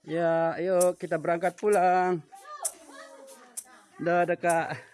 Ya, ayo kita berangkat pulang. Dadah, Kak.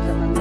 Gracias,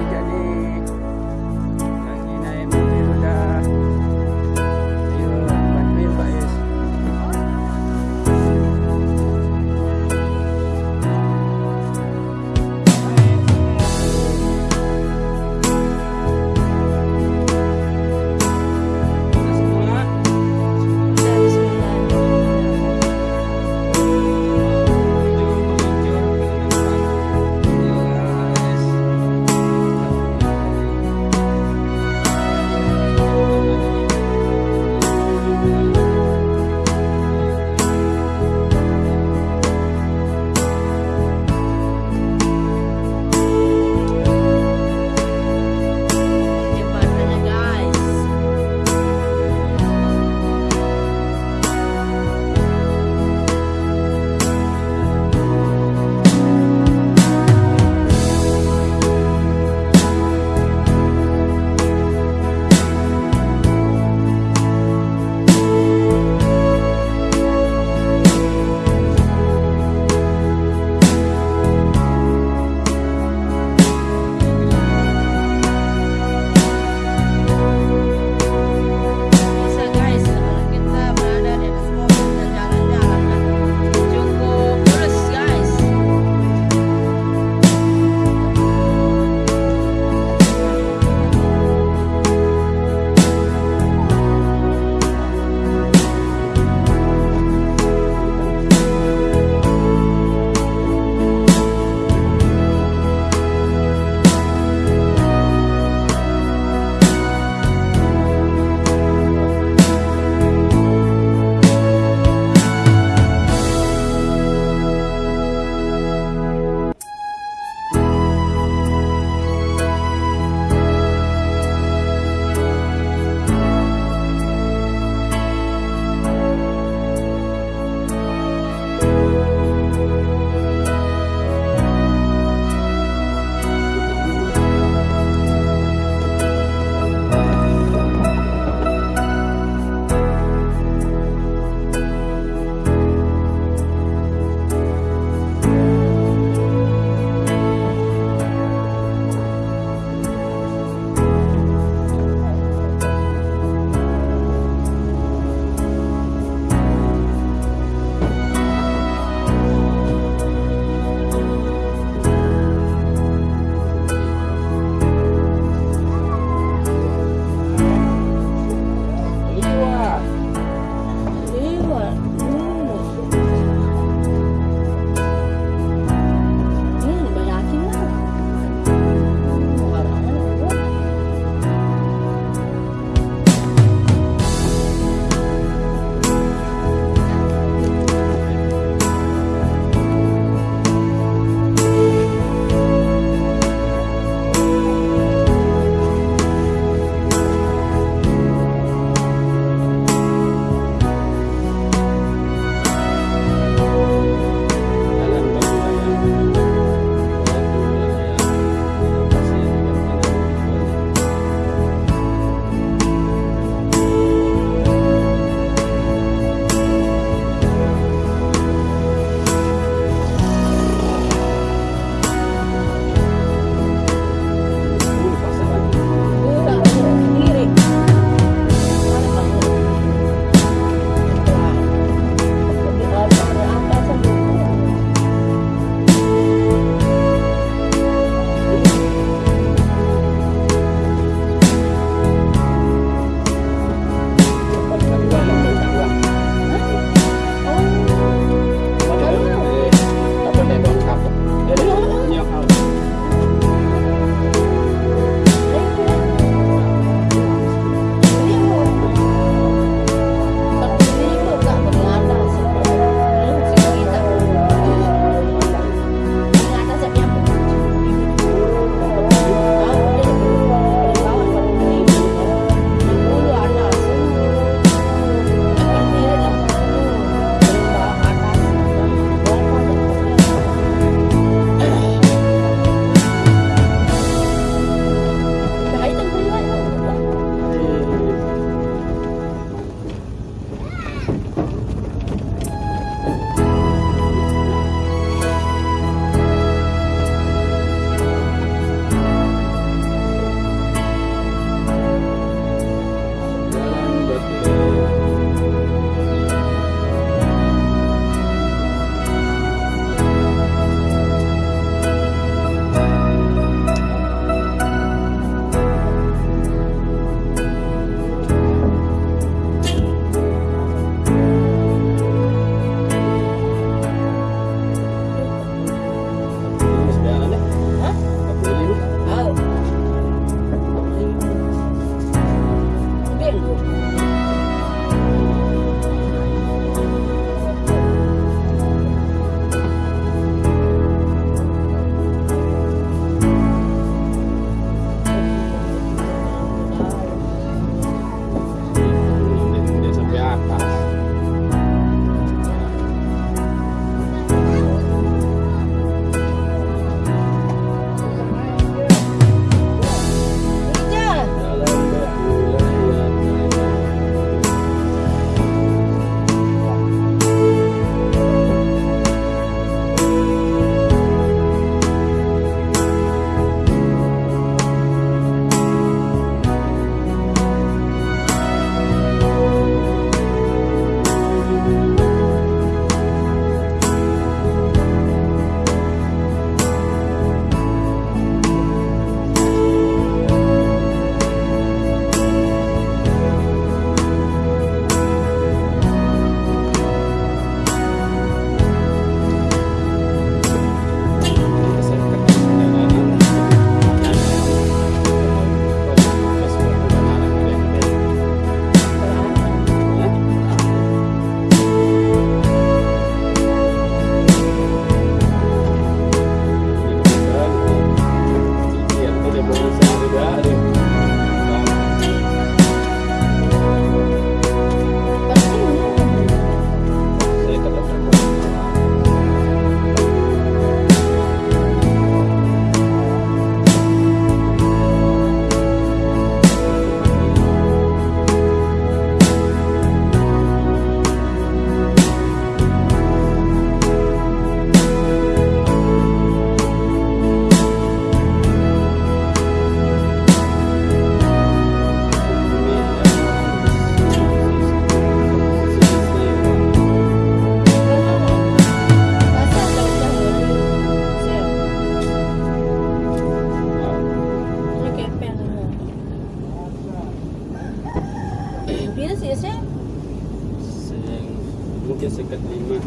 Mungkin sekat lima.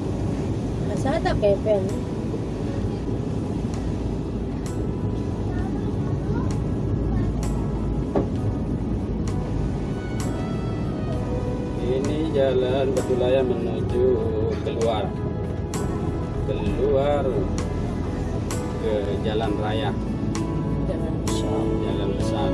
Asa tak kepen? Ini jalan Batulaya menuju keluar, keluar ke jalan raya, Jangan besar. jalan besar.